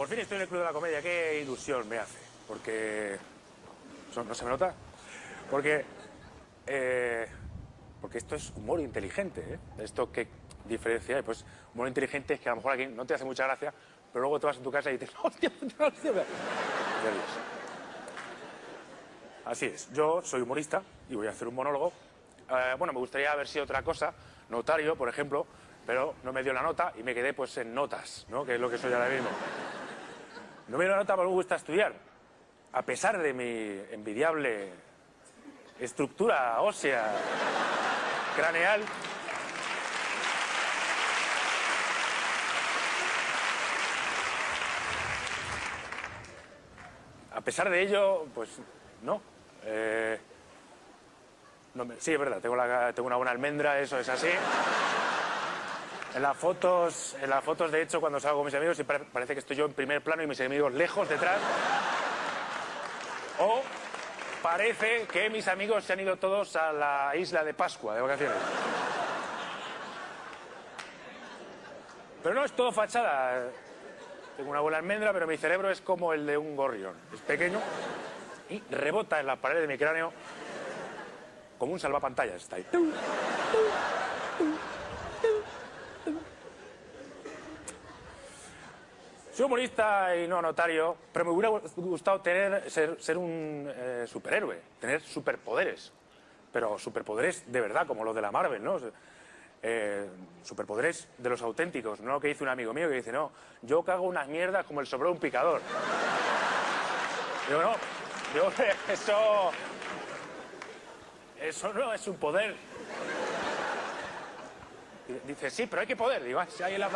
Por fin estoy en el Club de la Comedia, qué ilusión me hace. Porque... ¿eso ¿No se me nota? Porque... eh, porque esto es humor inteligente, ¿eh? Esto que diferencia pues humor inteligente es que a lo mejor aquí no te hace mucha gracia, pero luego te vas a tu casa y dices, hostia, hostia, hostia. Así es, yo soy humorista y voy a hacer un monólogo. Eh, bueno, me gustaría haber sido otra cosa, notario, por ejemplo, pero no me dio la nota y me quedé pues en notas, ¿no? Que es lo que soy ahora mismo. No me la nota, pero me gusta estudiar. A pesar de mi envidiable estructura ósea craneal, a pesar de ello, pues no. Eh, sí, es verdad, tengo una buena almendra, eso es así. En las fotos, en las fotos de hecho, cuando salgo con mis amigos, parece que estoy yo en primer plano y mis amigos lejos detrás. O parece que mis amigos se han ido todos a la isla de Pascua de vacaciones. Pero no es todo fachada. Tengo una buena almendra, pero mi cerebro es como el de un gorrión. Es pequeño y rebota en la pared de mi cráneo como un salvapantallas. Está ahí. Soy humorista y no notario, pero me hubiera gustado tener, ser, ser un eh, superhéroe, tener superpoderes. Pero superpoderes de verdad, como los de la Marvel, ¿no? Eh, superpoderes de los auténticos, no lo que dice un amigo mío que dice, no, yo cago unas mierdas como el sobre un picador. Digo, no, digo, eso. Eso no es un poder. Dice, sí, pero hay que poder. Digo, ah, sí, ahí en la.